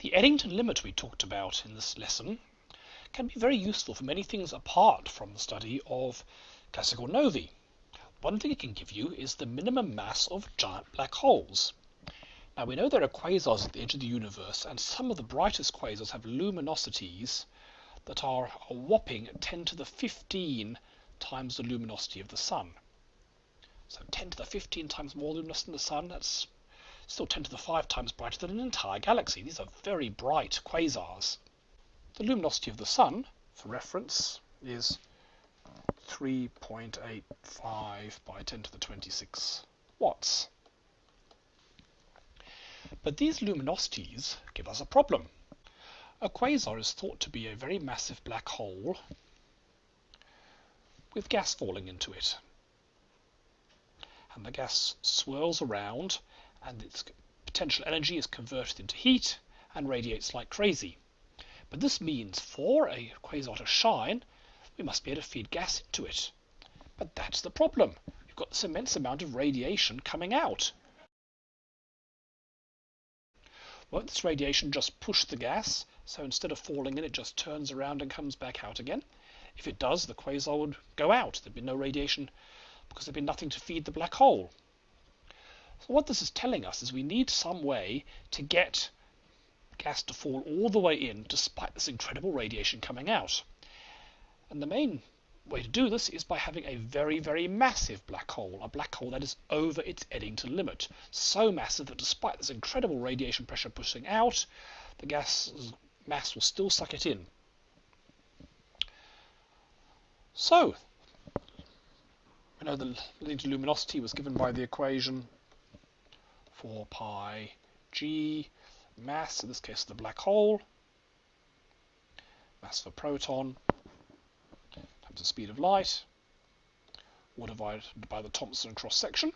The Eddington limit we talked about in this lesson can be very useful for many things apart from the study of classical novae. One thing it can give you is the minimum mass of giant black holes. Now we know there are quasars at the edge of the universe, and some of the brightest quasars have luminosities that are a whopping 10 to the 15 times the luminosity of the Sun. So 10 to the 15 times more luminous than the Sun, that's still 10 to the 5 times brighter than an entire galaxy. These are very bright quasars. The luminosity of the Sun, for reference, is 3.85 by 10 to the 26 watts. But these luminosities give us a problem. A quasar is thought to be a very massive black hole with gas falling into it. And the gas swirls around and its potential energy is converted into heat and radiates like crazy. But this means for a quasar to shine, we must be able to feed gas into it. But that's the problem. You've got this immense amount of radiation coming out. Won't this radiation just push the gas? So instead of falling in, it just turns around and comes back out again. If it does, the quasar would go out. There'd be no radiation because there'd be nothing to feed the black hole. So what this is telling us is we need some way to get gas to fall all the way in despite this incredible radiation coming out. And the main way to do this is by having a very, very massive black hole, a black hole that is over its Eddington limit. So massive that despite this incredible radiation pressure pushing out, the gas mass will still suck it in. So, we know the Eddington luminosity was given by the equation 4 pi g mass, in this case the black hole, mass of a proton, times the speed of light, all divided by the Thomson cross-section.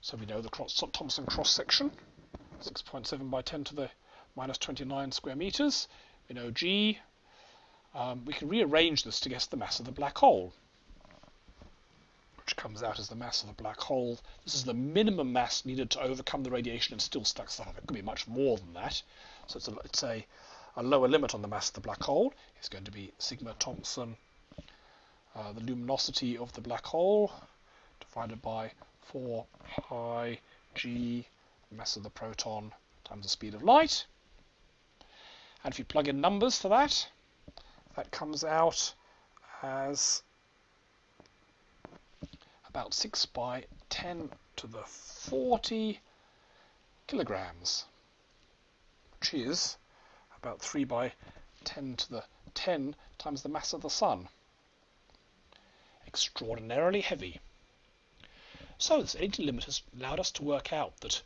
So we know the Thomson cross-section, 6.7 by 10 to the minus 29 square meters. We know g. Um, we can rearrange this to guess the mass of the black hole comes out as the mass of the black hole. This is the minimum mass needed to overcome the radiation and still stack stuff up. It could be much more than that. So it's a, it's a, a lower limit on the mass of the black hole. It's going to be sigma Thomson, uh, the luminosity of the black hole, divided by 4 pi g, mass of the proton, times the speed of light. And if you plug in numbers for that, that comes out as about 6 by 10 to the 40 kilograms, which is about 3 by 10 to the 10 times the mass of the Sun. Extraordinarily heavy. So this energy limit has allowed us to work out that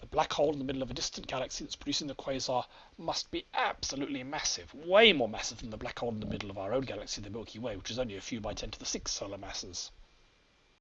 the black hole in the middle of a distant galaxy that's producing the quasar must be absolutely massive, way more massive than the black hole in the middle of our own galaxy, the Milky Way, which is only a few by 10 to the 6 solar masses.